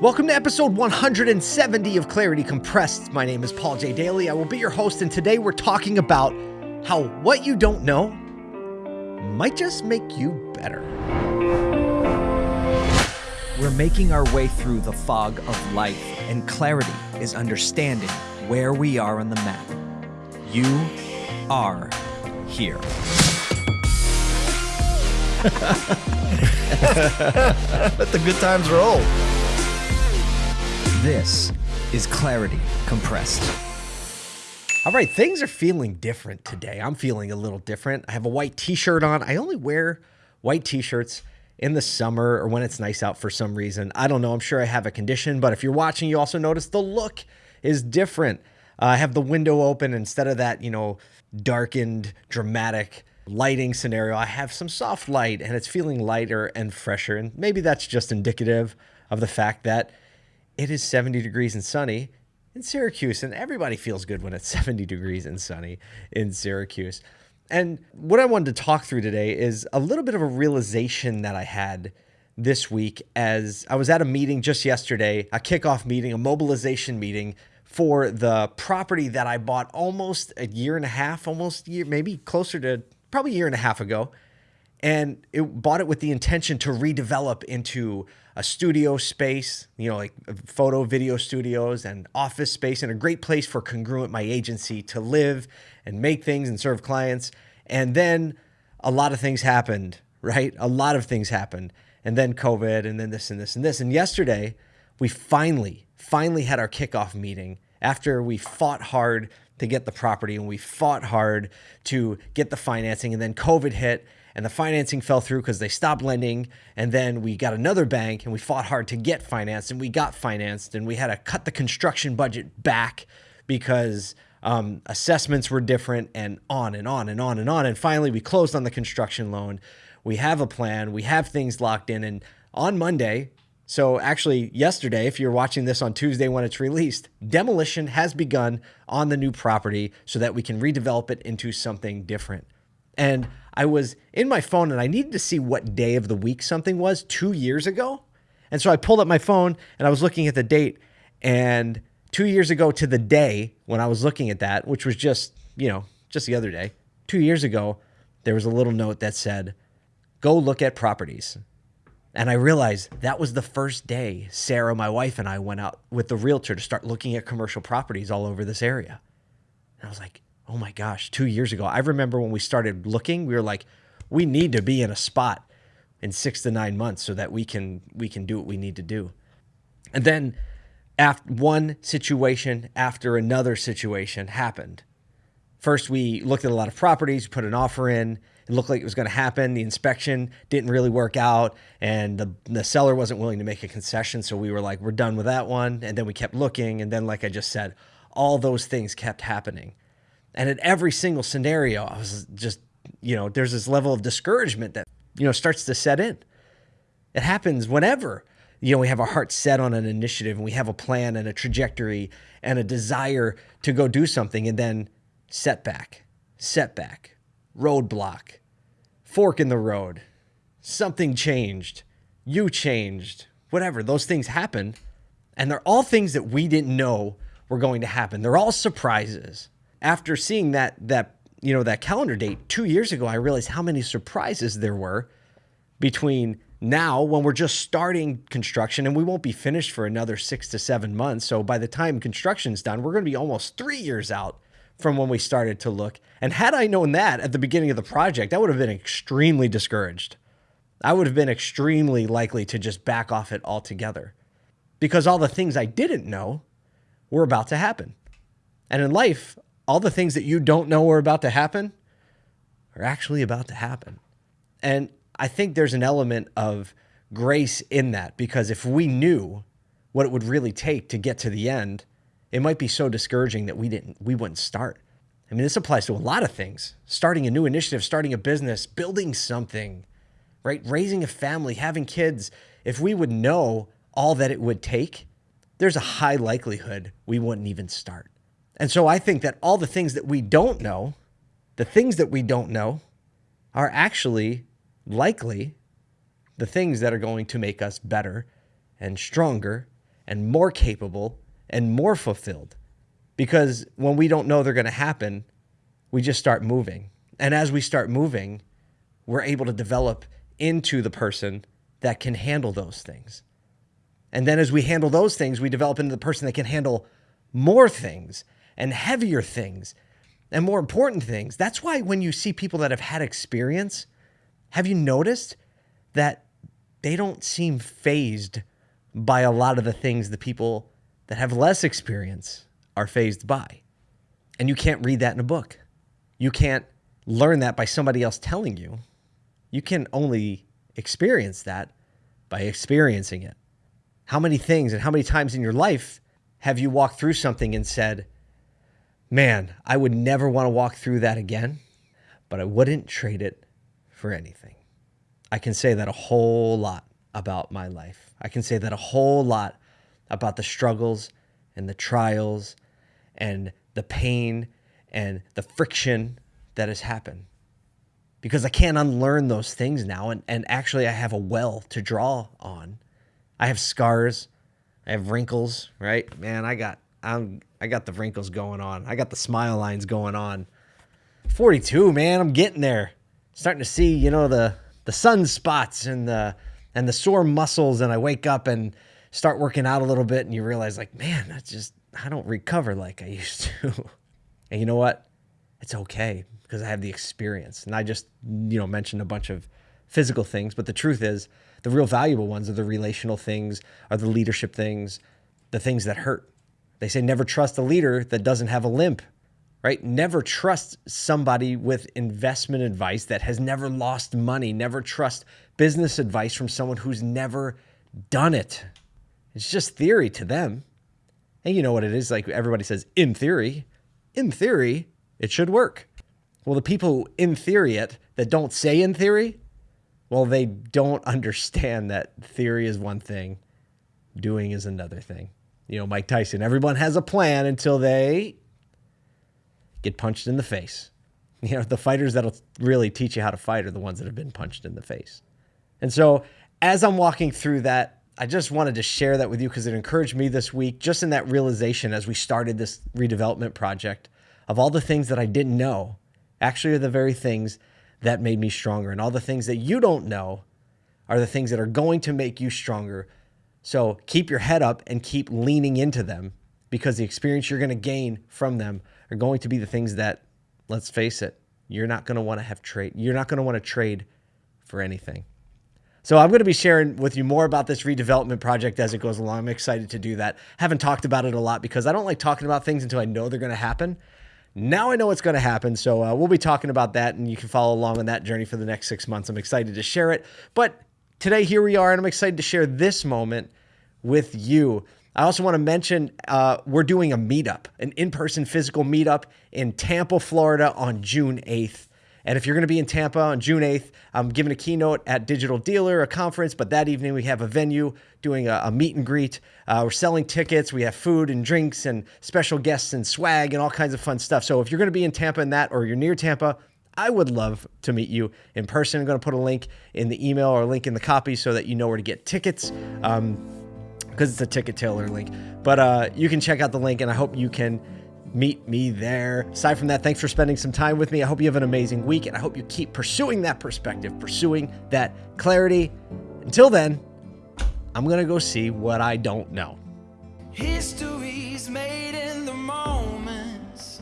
Welcome to episode 170 of Clarity Compressed. My name is Paul J. Daly. I will be your host, and today we're talking about how what you don't know might just make you better. We're making our way through the fog of life, and clarity is understanding where we are on the map. You are here. Let the good times roll. This is Clarity Compressed. All right, things are feeling different today. I'm feeling a little different. I have a white t shirt on. I only wear white t shirts in the summer or when it's nice out for some reason. I don't know. I'm sure I have a condition, but if you're watching, you also notice the look is different. Uh, I have the window open instead of that, you know, darkened, dramatic lighting scenario. I have some soft light and it's feeling lighter and fresher. And maybe that's just indicative of the fact that it is 70 degrees and sunny in Syracuse, and everybody feels good when it's 70 degrees and sunny in Syracuse. And what I wanted to talk through today is a little bit of a realization that I had this week as I was at a meeting just yesterday, a kickoff meeting, a mobilization meeting for the property that I bought almost a year and a half, almost year, maybe closer to probably a year and a half ago. And it bought it with the intention to redevelop into a studio space, you know, like photo, video studios and office space, and a great place for Congruent, my agency, to live and make things and serve clients. And then a lot of things happened, right? A lot of things happened. And then COVID, and then this and this and this. And yesterday, we finally, finally had our kickoff meeting after we fought hard to get the property and we fought hard to get the financing. And then COVID hit and the financing fell through because they stopped lending. And then we got another bank and we fought hard to get financed and we got financed and we had to cut the construction budget back because um, assessments were different and on and on and on and on. And finally, we closed on the construction loan. We have a plan, we have things locked in. And on Monday, so actually, yesterday, if you're watching this on Tuesday when it's released, demolition has begun on the new property so that we can redevelop it into something different. And I was in my phone and I needed to see what day of the week something was two years ago. And so I pulled up my phone and I was looking at the date. And two years ago to the day when I was looking at that, which was just, you know, just the other day, two years ago, there was a little note that said, go look at properties. And I realized that was the first day Sarah, my wife, and I went out with the realtor to start looking at commercial properties all over this area. And I was like, oh my gosh, two years ago. I remember when we started looking, we were like, we need to be in a spot in six to nine months so that we can we can do what we need to do. And then after one situation after another situation happened. First, we looked at a lot of properties, put an offer in, it looked like it was going to happen. The inspection didn't really work out, and the, the seller wasn't willing to make a concession. So we were like, we're done with that one. And then we kept looking. And then, like I just said, all those things kept happening. And in every single scenario, I was just, you know, there's this level of discouragement that, you know, starts to set in. It happens whenever, you know, we have our heart set on an initiative and we have a plan and a trajectory and a desire to go do something. And then setback, setback, roadblock, fork in the road, something changed, you changed, whatever. Those things happen. And they're all things that we didn't know were going to happen. They're all surprises. After seeing that, that, you know, that calendar date two years ago, I realized how many surprises there were between now when we're just starting construction and we won't be finished for another six to seven months. So by the time construction's done, we're going to be almost three years out from when we started to look. And had I known that at the beginning of the project, I would have been extremely discouraged. I would have been extremely likely to just back off it altogether because all the things I didn't know were about to happen. And in life, all the things that you don't know are about to happen are actually about to happen. And I think there's an element of grace in that because if we knew what it would really take to get to the end, it might be so discouraging that we didn't we wouldn't start. I mean, this applies to a lot of things. Starting a new initiative, starting a business, building something, right? Raising a family, having kids. If we would know all that it would take, there's a high likelihood we wouldn't even start. And so I think that all the things that we don't know, the things that we don't know, are actually likely the things that are going to make us better and stronger and more capable and more fulfilled. Because when we don't know they're going to happen, we just start moving. And as we start moving, we're able to develop into the person that can handle those things. And then as we handle those things, we develop into the person that can handle more things and heavier things and more important things. That's why when you see people that have had experience, have you noticed that they don't seem fazed by a lot of the things the people that have less experience are fazed by? And you can't read that in a book. You can't learn that by somebody else telling you. You can only experience that by experiencing it. How many things and how many times in your life have you walked through something and said, Man, I would never want to walk through that again, but I wouldn't trade it for anything. I can say that a whole lot about my life. I can say that a whole lot about the struggles and the trials and the pain and the friction that has happened because I can't unlearn those things now. And, and actually, I have a well to draw on. I have scars, I have wrinkles, right? Man, I got I'm I got the wrinkles going on. I got the smile lines going on. 42, man, I'm getting there. Starting to see, you know, the the sunspots and the and the sore muscles and I wake up and start working out a little bit and you realize like, man, that's just I don't recover like I used to. and you know what? It's okay because I have the experience. And I just, you know, mentioned a bunch of physical things, but the truth is the real valuable ones are the relational things, are the leadership things, the things that hurt. They say never trust a leader that doesn't have a limp, right? Never trust somebody with investment advice that has never lost money. Never trust business advice from someone who's never done it. It's just theory to them. And you know what it is like everybody says in theory. In theory, it should work. Well, the people who in theory it that don't say in theory, well, they don't understand that theory is one thing, doing is another thing. You know, Mike Tyson, everyone has a plan until they get punched in the face. You know, the fighters that'll really teach you how to fight are the ones that have been punched in the face. And so, as I'm walking through that, I just wanted to share that with you because it encouraged me this week, just in that realization as we started this redevelopment project of all the things that I didn't know actually are the very things that made me stronger. And all the things that you don't know are the things that are going to make you stronger. So keep your head up and keep leaning into them because the experience you're going to gain from them are going to be the things that, let's face it, you're not going to want to have trade. You're not going to want to trade for anything. So I'm going to be sharing with you more about this redevelopment project as it goes along. I'm excited to do that. Haven't talked about it a lot because I don't like talking about things until I know they're going to happen. Now I know what's going to happen. So uh, we'll be talking about that and you can follow along on that journey for the next six months. I'm excited to share it. But today, here we are, and I'm excited to share this moment with you. I also want to mention uh, we're doing a meetup, an in person physical meetup in Tampa, Florida on June 8th. And if you're going to be in Tampa on June 8th, I'm giving a keynote at Digital Dealer, a conference, but that evening we have a venue doing a, a meet and greet. Uh, we're selling tickets. We have food and drinks and special guests and swag and all kinds of fun stuff. So if you're going to be in Tampa in that or you're near Tampa, I would love to meet you in person. I'm going to put a link in the email or link in the copy so that you know where to get tickets. Um, because it's a ticket tailor link. But uh, you can check out the link, and I hope you can meet me there. Aside from that, thanks for spending some time with me. I hope you have an amazing week, and I hope you keep pursuing that perspective, pursuing that clarity. Until then, I'm going to go see what I don't know. History's made in the moments.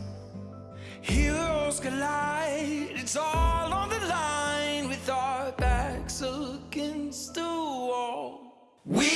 Heroes collide. It's all on the line with our backs against the wall. We